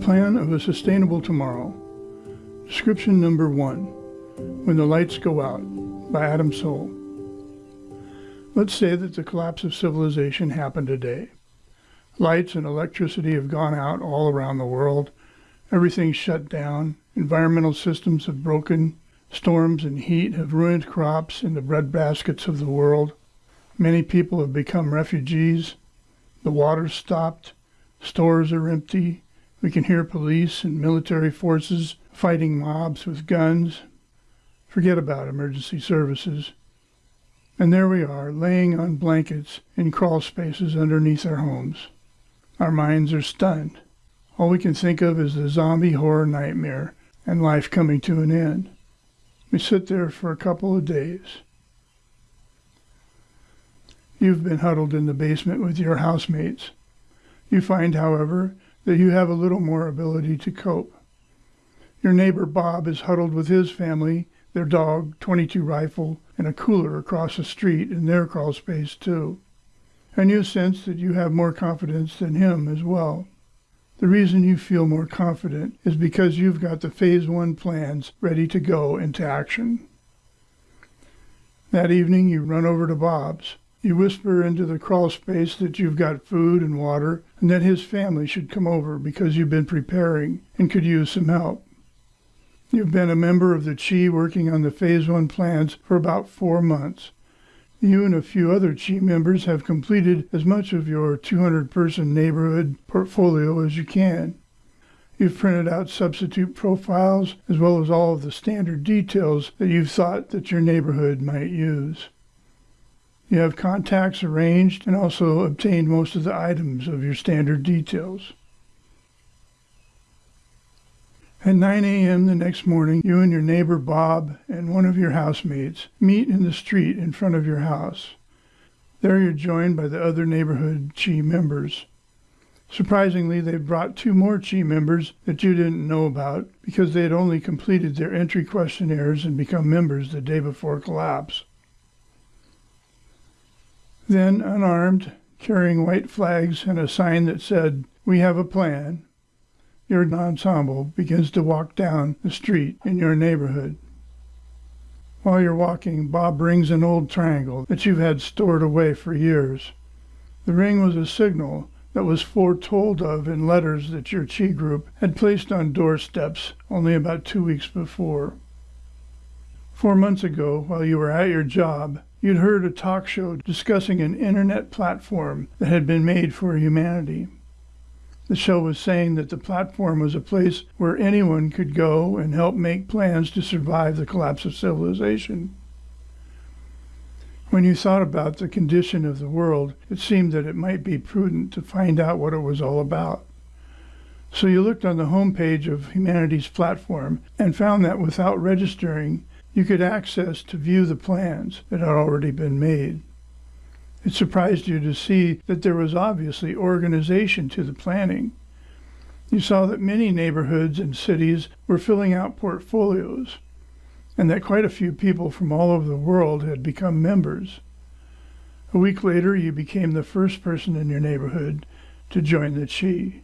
Plan of a Sustainable Tomorrow. Description number one When the Lights Go Out by Adam Soul. Let's say that the collapse of civilization happened today. Lights and electricity have gone out all around the world. Everything's shut down. Environmental systems have broken. Storms and heat have ruined crops in the bread baskets of the world. Many people have become refugees. The water's stopped. Stores are empty. We can hear police and military forces fighting mobs with guns. Forget about emergency services. And there we are, laying on blankets in crawl spaces underneath our homes. Our minds are stunned. All we can think of is the zombie horror nightmare and life coming to an end. We sit there for a couple of days. You've been huddled in the basement with your housemates. You find, however, that you have a little more ability to cope. Your neighbor Bob is huddled with his family, their dog, 22 rifle, and a cooler across the street in their crawl space too. And you sense that you have more confidence than him as well. The reason you feel more confident is because you've got the phase one plans ready to go into action. That evening, you run over to Bob's. You whisper into the crawl space that you've got food and water and that his family should come over because you've been preparing and could use some help. You've been a member of the Chi working on the Phase 1 plans for about four months. You and a few other Chi members have completed as much of your 200 person neighborhood portfolio as you can. You've printed out substitute profiles as well as all of the standard details that you've thought that your neighborhood might use. You have contacts arranged and also obtained most of the items of your standard details. At 9 a.m. the next morning, you and your neighbor Bob and one of your housemates meet in the street in front of your house. There you're joined by the other neighborhood Chi members. Surprisingly, they brought two more Chi members that you didn't know about because they had only completed their entry questionnaires and become members the day before collapse. Then, unarmed, carrying white flags and a sign that said, We have a plan, your ensemble begins to walk down the street in your neighborhood. While you're walking, Bob brings an old triangle that you've had stored away for years. The ring was a signal that was foretold of in letters that your Chi group had placed on doorsteps only about two weeks before. Four months ago, while you were at your job, you'd heard a talk show discussing an internet platform that had been made for humanity. The show was saying that the platform was a place where anyone could go and help make plans to survive the collapse of civilization. When you thought about the condition of the world, it seemed that it might be prudent to find out what it was all about. So you looked on the homepage of Humanity's platform and found that without registering, you could access to view the plans that had already been made. It surprised you to see that there was obviously organization to the planning. You saw that many neighborhoods and cities were filling out portfolios, and that quite a few people from all over the world had become members. A week later, you became the first person in your neighborhood to join the Chi.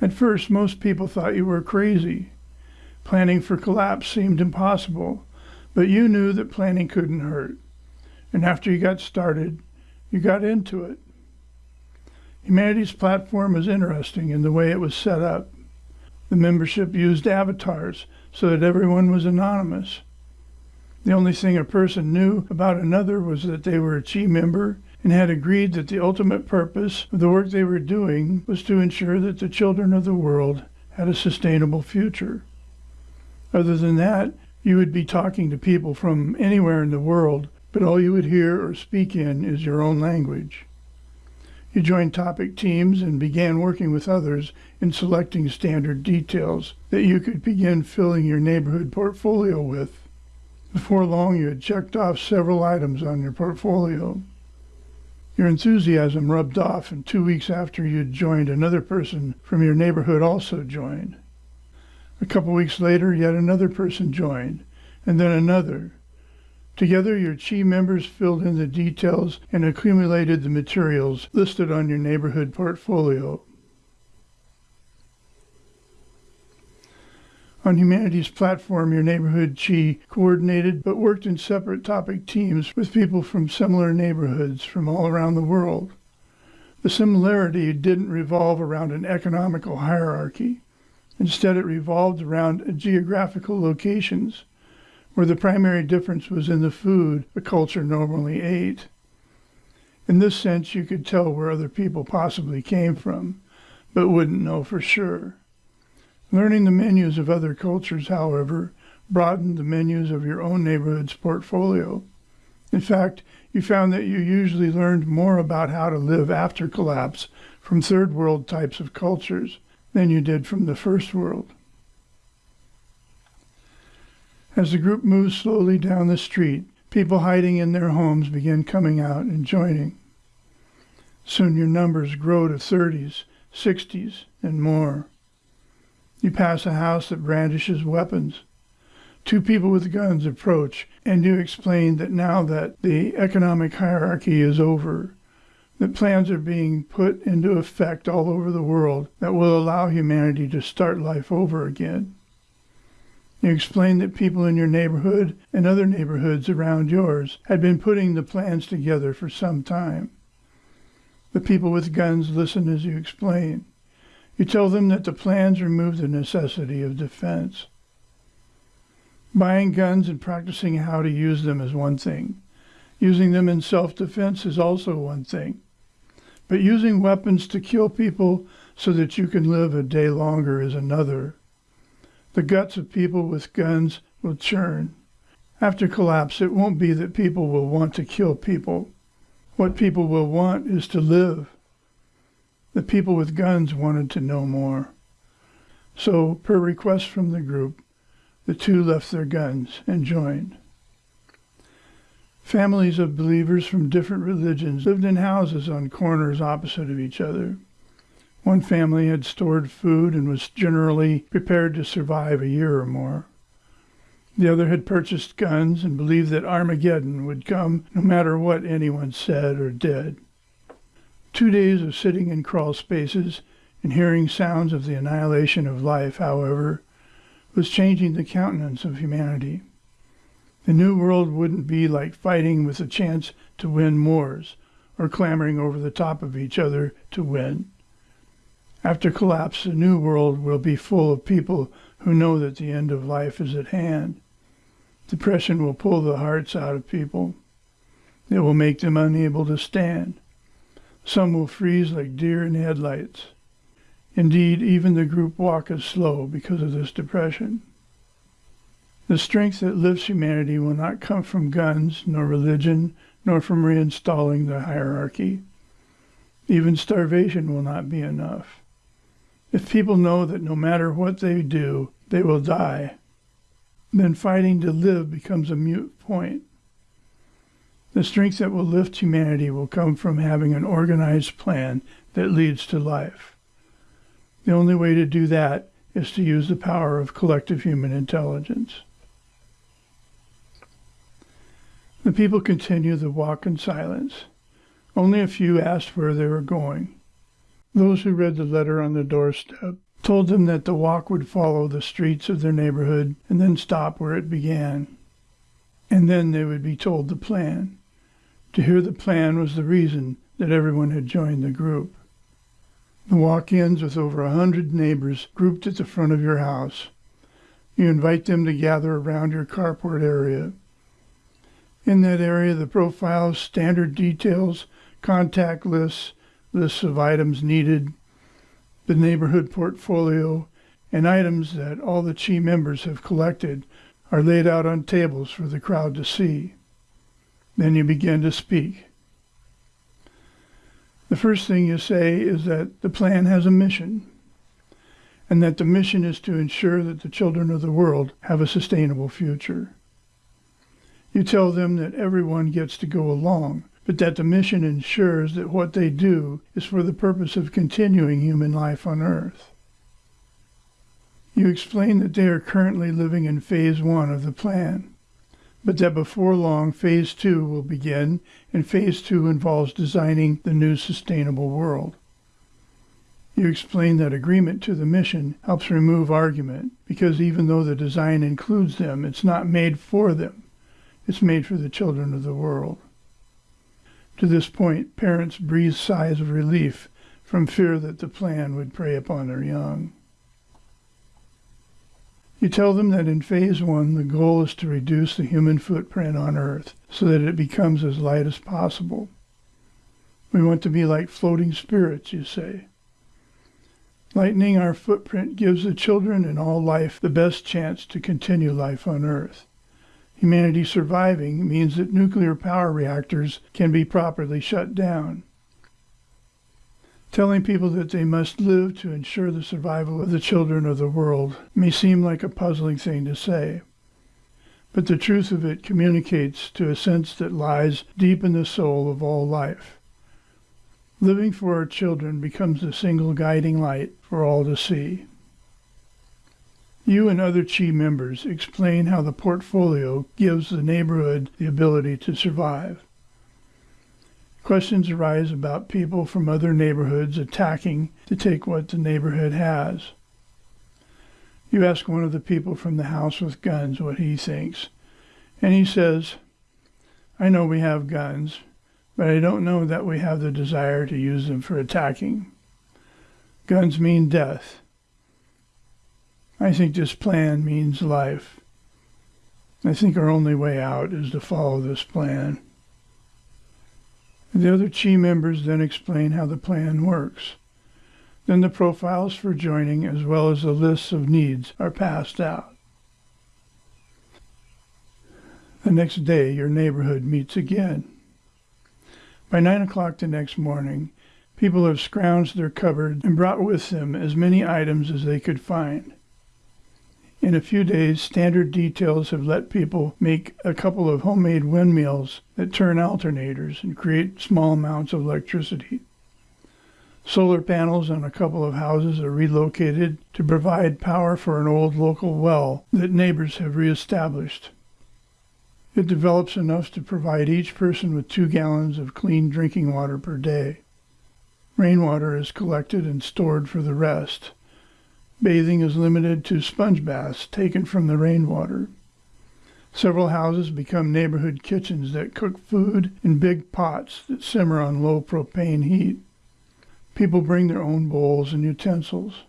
At first, most people thought you were crazy. Planning for collapse seemed impossible, but you knew that planning couldn't hurt. And after you got started, you got into it. Humanity's platform was interesting in the way it was set up. The membership used avatars so that everyone was anonymous. The only thing a person knew about another was that they were a Chi member and had agreed that the ultimate purpose of the work they were doing was to ensure that the children of the world had a sustainable future. Other than that, you would be talking to people from anywhere in the world, but all you would hear or speak in is your own language. You joined topic teams and began working with others in selecting standard details that you could begin filling your neighborhood portfolio with. Before long, you had checked off several items on your portfolio. Your enthusiasm rubbed off, and two weeks after you'd joined, another person from your neighborhood also joined. A couple weeks later, yet another person joined, and then another. Together, your Chi members filled in the details and accumulated the materials listed on your neighborhood portfolio. On Humanity's platform, your neighborhood chi coordinated but worked in separate topic teams with people from similar neighborhoods from all around the world. The similarity didn't revolve around an economical hierarchy. Instead, it revolved around geographical locations, where the primary difference was in the food the culture normally ate. In this sense, you could tell where other people possibly came from, but wouldn't know for sure. Learning the menus of other cultures, however, broadened the menus of your own neighborhood's portfolio. In fact, you found that you usually learned more about how to live after collapse from third world types of cultures than you did from the first world. As the group moves slowly down the street, people hiding in their homes begin coming out and joining. Soon your numbers grow to 30s, 60s, and more. You pass a house that brandishes weapons. Two people with guns approach, and you explain that now that the economic hierarchy is over, that plans are being put into effect all over the world that will allow humanity to start life over again. You explain that people in your neighborhood and other neighborhoods around yours had been putting the plans together for some time. The people with guns listen as you explain. You tell them that the plans remove the necessity of defense. Buying guns and practicing how to use them is one thing. Using them in self defense is also one thing. But using weapons to kill people so that you can live a day longer is another. The guts of people with guns will churn. After collapse, it won't be that people will want to kill people. What people will want is to live. The people with guns wanted to know more. So, per request from the group, the two left their guns and joined. Families of believers from different religions lived in houses on corners opposite of each other. One family had stored food and was generally prepared to survive a year or more. The other had purchased guns and believed that Armageddon would come no matter what anyone said or did. Two days of sitting in crawl spaces and hearing sounds of the annihilation of life, however, was changing the countenance of humanity. The new world wouldn't be like fighting with a chance to win wars or clambering over the top of each other to win. After collapse, the new world will be full of people who know that the end of life is at hand. Depression will pull the hearts out of people. It will make them unable to stand. Some will freeze like deer in headlights. Indeed, even the group walk is slow because of this depression. The strength that lifts humanity will not come from guns, nor religion, nor from reinstalling the hierarchy. Even starvation will not be enough. If people know that no matter what they do, they will die, then fighting to live becomes a mute point. The strength that will lift humanity will come from having an organized plan that leads to life. The only way to do that is to use the power of collective human intelligence. The people continued the walk in silence. Only a few asked where they were going. Those who read the letter on the doorstep told them that the walk would follow the streets of their neighborhood and then stop where it began. And then they would be told the plan. To hear the plan was the reason that everyone had joined the group. The walk ends with over a hundred neighbors grouped at the front of your house. You invite them to gather around your carport area. In that area, the profiles, standard details, contact lists, lists of items needed, the neighborhood portfolio, and items that all the Chi members have collected are laid out on tables for the crowd to see. Then you begin to speak. The first thing you say is that the plan has a mission, and that the mission is to ensure that the children of the world have a sustainable future. You tell them that everyone gets to go along, but that the mission ensures that what they do is for the purpose of continuing human life on Earth. You explain that they are currently living in phase one of the plan but that before long, phase two will begin, and phase two involves designing the new sustainable world. You explain that agreement to the mission helps remove argument because even though the design includes them, it's not made for them. It's made for the children of the world. To this point, parents breathe sighs of relief from fear that the plan would prey upon their young. You tell them that in phase one, the goal is to reduce the human footprint on Earth so that it becomes as light as possible. We want to be like floating spirits, you say. Lightening our footprint gives the children and all life the best chance to continue life on Earth. Humanity surviving means that nuclear power reactors can be properly shut down. Telling people that they must live to ensure the survival of the children of the world may seem like a puzzling thing to say, but the truth of it communicates to a sense that lies deep in the soul of all life. Living for our children becomes the single guiding light for all to see. You and other Chi members explain how the portfolio gives the neighborhood the ability to survive. Questions arise about people from other neighborhoods attacking to take what the neighborhood has. You ask one of the people from the house with guns what he thinks, and he says, I know we have guns, but I don't know that we have the desire to use them for attacking. Guns mean death. I think this plan means life. I think our only way out is to follow this plan. The other Chi members then explain how the plan works. Then the profiles for joining as well as the lists of needs are passed out. The next day, your neighborhood meets again. By nine o'clock the next morning, people have scrounged their cupboard and brought with them as many items as they could find. In a few days, standard details have let people make a couple of homemade windmills that turn alternators and create small amounts of electricity. Solar panels on a couple of houses are relocated to provide power for an old local well that neighbors have reestablished. It develops enough to provide each person with two gallons of clean drinking water per day. Rainwater is collected and stored for the rest. Bathing is limited to sponge baths taken from the rainwater. Several houses become neighborhood kitchens that cook food in big pots that simmer on low propane heat. People bring their own bowls and utensils.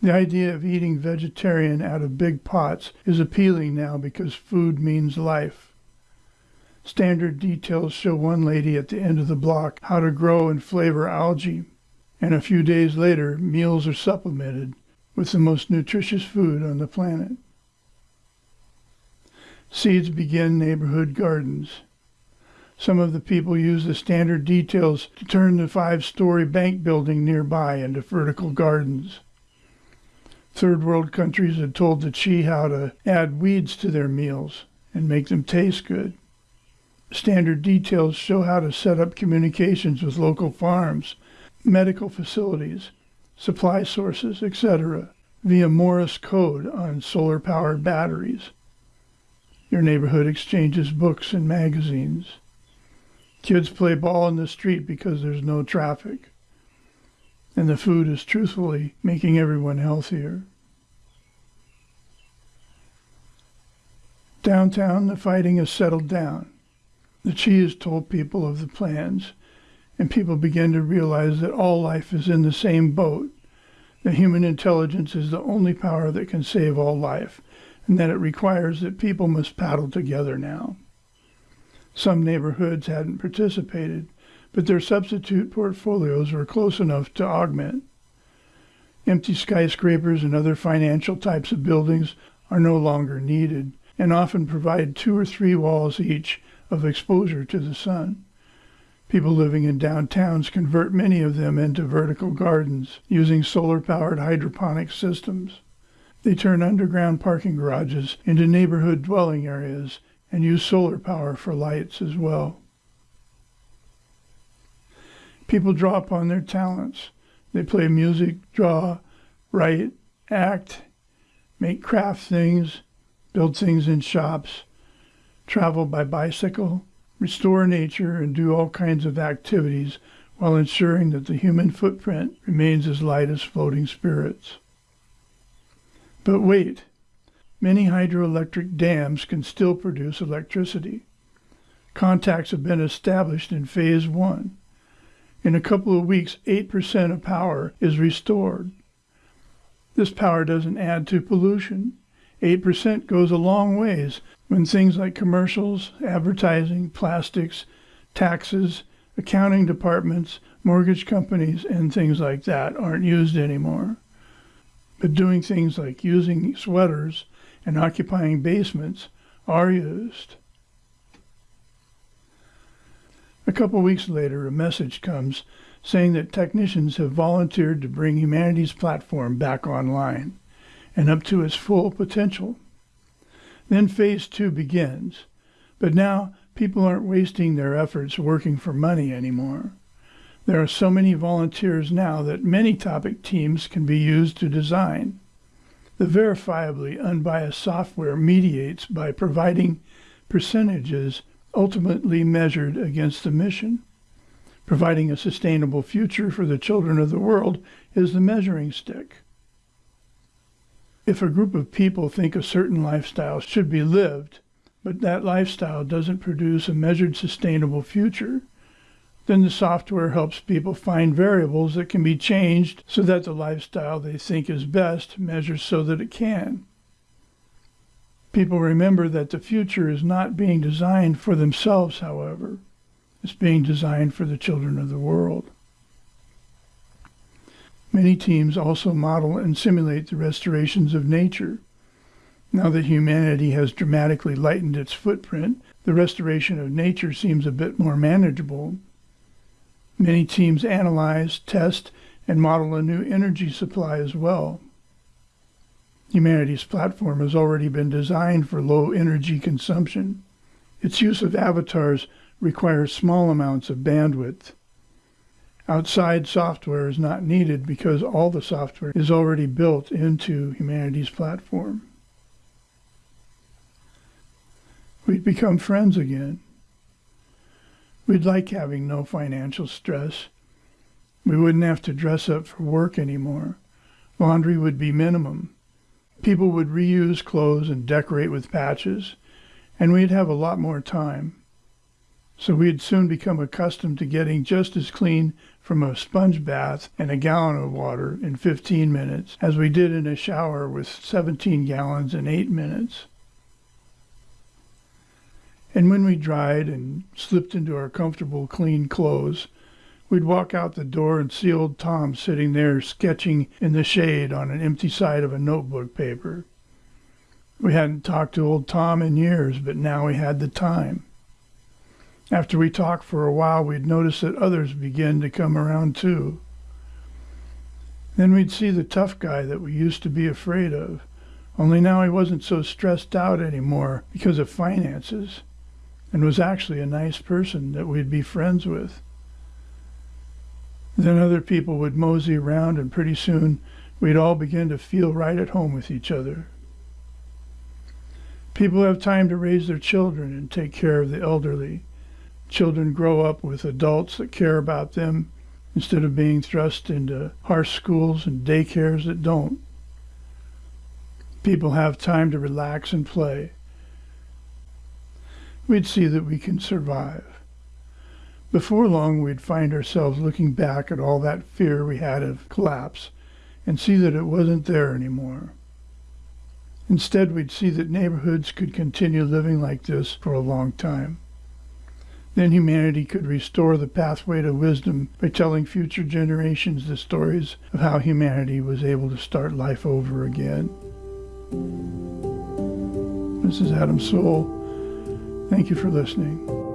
The idea of eating vegetarian out of big pots is appealing now because food means life. Standard details show one lady at the end of the block how to grow and flavor algae, and a few days later, meals are supplemented with the most nutritious food on the planet. Seeds begin neighborhood gardens. Some of the people use the standard details to turn the five story bank building nearby into vertical gardens. Third world countries had told the Chi how to add weeds to their meals and make them taste good. Standard details show how to set up communications with local farms, medical facilities, supply sources, etc., via Morse code on solar powered batteries. Your neighborhood exchanges books and magazines. Kids play ball in the street because there's no traffic and the food is truthfully making everyone healthier. Downtown, the fighting has settled down. The Chi has told people of the plans, and people begin to realize that all life is in the same boat, that human intelligence is the only power that can save all life, and that it requires that people must paddle together now. Some neighborhoods hadn't participated, but their substitute portfolios were close enough to augment. Empty skyscrapers and other financial types of buildings are no longer needed and often provide two or three walls each of exposure to the sun. People living in downtowns convert many of them into vertical gardens using solar powered hydroponic systems. They turn underground parking garages into neighborhood dwelling areas and use solar power for lights as well. People draw upon their talents. They play music, draw, write, act, make craft things, build things in shops, travel by bicycle, restore nature, and do all kinds of activities while ensuring that the human footprint remains as light as floating spirits. But wait, many hydroelectric dams can still produce electricity. Contacts have been established in phase one. In a couple of weeks, 8% of power is restored. This power doesn't add to pollution. 8% goes a long ways when things like commercials, advertising, plastics, taxes, accounting departments, mortgage companies, and things like that aren't used anymore. But doing things like using sweaters and occupying basements are used. A couple weeks later, a message comes saying that technicians have volunteered to bring Humanity's platform back online and up to its full potential. Then phase two begins, but now people aren't wasting their efforts working for money anymore. There are so many volunteers now that many topic teams can be used to design. The verifiably unbiased software mediates by providing percentages ultimately measured against the mission. Providing a sustainable future for the children of the world is the measuring stick. If a group of people think a certain lifestyle should be lived, but that lifestyle doesn't produce a measured sustainable future, then the software helps people find variables that can be changed so that the lifestyle they think is best measures so that it can. People remember that the future is not being designed for themselves, however. It's being designed for the children of the world. Many teams also model and simulate the restorations of nature. Now that humanity has dramatically lightened its footprint, the restoration of nature seems a bit more manageable. Many teams analyze, test, and model a new energy supply as well. Humanity's platform has already been designed for low energy consumption. Its use of avatars requires small amounts of bandwidth. Outside software is not needed because all the software is already built into Humanity's platform. We'd become friends again. We'd like having no financial stress. We wouldn't have to dress up for work anymore. Laundry would be minimum people would reuse clothes and decorate with patches, and we'd have a lot more time. So we had soon become accustomed to getting just as clean from a sponge bath and a gallon of water in 15 minutes as we did in a shower with 17 gallons in 8 minutes. And when we dried and slipped into our comfortable, clean clothes, We'd walk out the door and see old Tom sitting there sketching in the shade on an empty side of a notebook paper. We hadn't talked to old Tom in years, but now we had the time. After we talked for a while, we'd notice that others began to come around too. Then we'd see the tough guy that we used to be afraid of, only now he wasn't so stressed out anymore because of finances, and was actually a nice person that we'd be friends with. Then other people would mosey around, and pretty soon we'd all begin to feel right at home with each other. People have time to raise their children and take care of the elderly. Children grow up with adults that care about them instead of being thrust into harsh schools and daycares that don't. People have time to relax and play. We'd see that we can survive. Before long, we'd find ourselves looking back at all that fear we had of collapse and see that it wasn't there anymore. Instead, we'd see that neighborhoods could continue living like this for a long time. Then humanity could restore the pathway to wisdom by telling future generations the stories of how humanity was able to start life over again. This is Adam Soul. Thank you for listening.